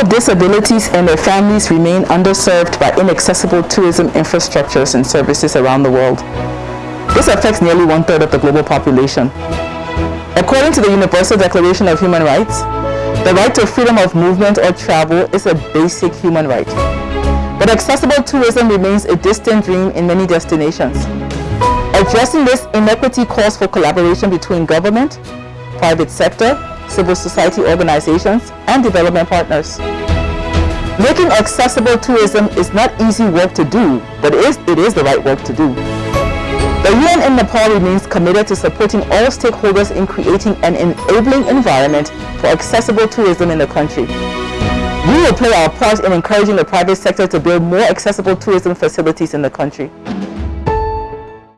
with disabilities and their families remain underserved by inaccessible tourism infrastructures and services around the world. This affects nearly one-third of the global population. According to the Universal Declaration of Human Rights, the right to freedom of movement or travel is a basic human right. But accessible tourism remains a distant dream in many destinations. Addressing this inequity calls for collaboration between government, private sector, civil society organizations, and development partners. Making accessible tourism is not easy work to do, but it is, it is the right work to do. The UN in Nepal remains committed to supporting all stakeholders in creating an enabling environment for accessible tourism in the country. We will play our part in encouraging the private sector to build more accessible tourism facilities in the country.